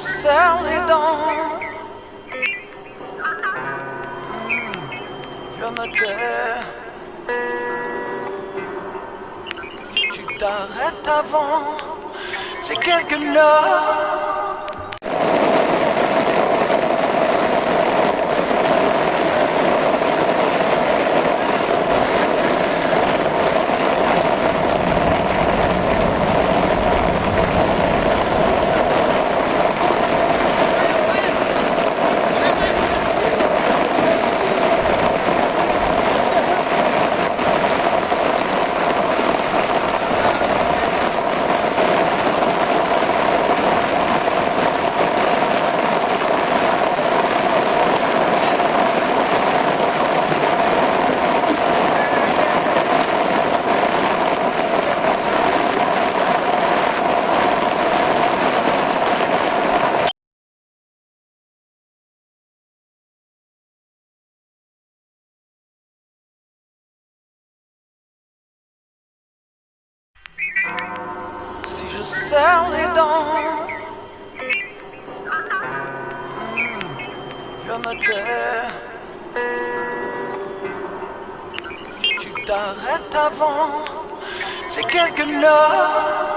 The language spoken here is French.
serre les dents, je me tais. Si tu t'arrêtes avant, c'est quelque chose. Si je serre les dents, je me tais. Si tu t'arrêtes avant, c'est quelque chose.